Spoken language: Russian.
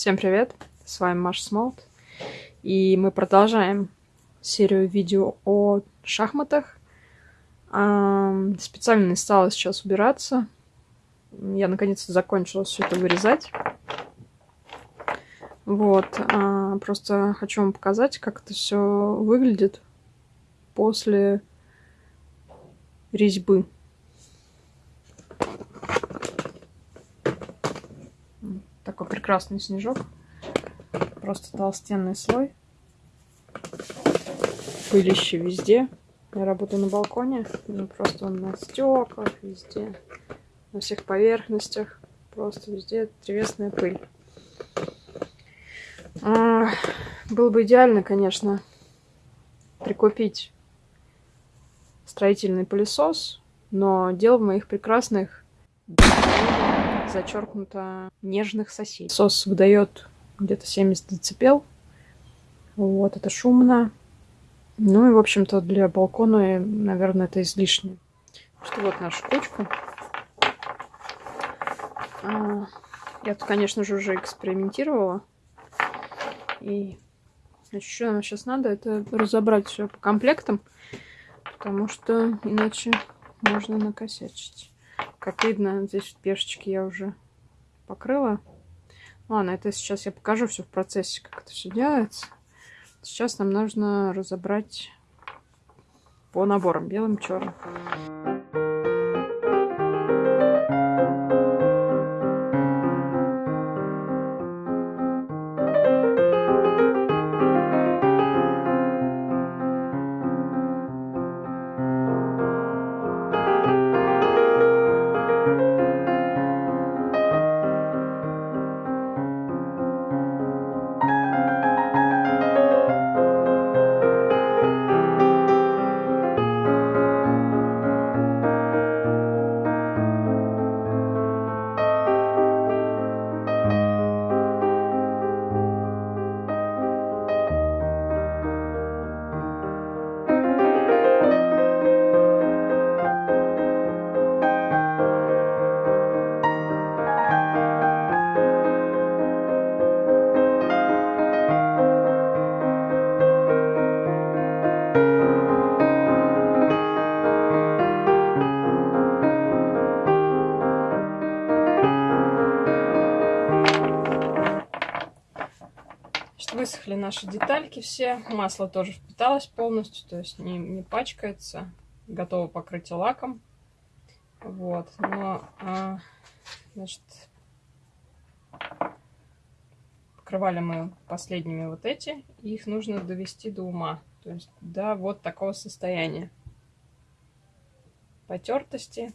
Всем привет! С вами Маша Смолт. И мы продолжаем серию видео о шахматах. Специально не стала сейчас убираться. Я наконец-то закончила все это вырезать. Вот. А, просто хочу вам показать, как это все выглядит после резьбы. Такой прекрасный снежок. Просто толстенный слой. Пылище везде. Я работаю на балконе. Ну, просто он на стеклах везде. На всех поверхностях. Просто везде древесная пыль. А, было бы идеально, конечно, прикупить строительный пылесос, но дело в моих прекрасных зачеркнуто нежных соседей. Сос выдает где-то 70 децибел. Вот, это шумно. Ну и, в общем-то, для балкона, наверное, это излишне. Что вот наша кучка. А, я тут, конечно же, уже экспериментировала. И значит, что нам сейчас надо, это разобрать все по комплектам, потому что иначе можно накосячить. Как видно, здесь пешечки я уже покрыла. Ладно, это сейчас я покажу все в процессе, как это все делается. Сейчас нам нужно разобрать по наборам белым, черным. Высохли наши детальки все. Масло тоже впиталось полностью, то есть не, не пачкается. Готово покрытие лаком. Вот, но, а, значит, покрывали мы последними вот эти. Их нужно довести до ума. То есть до вот такого состояния. Потертости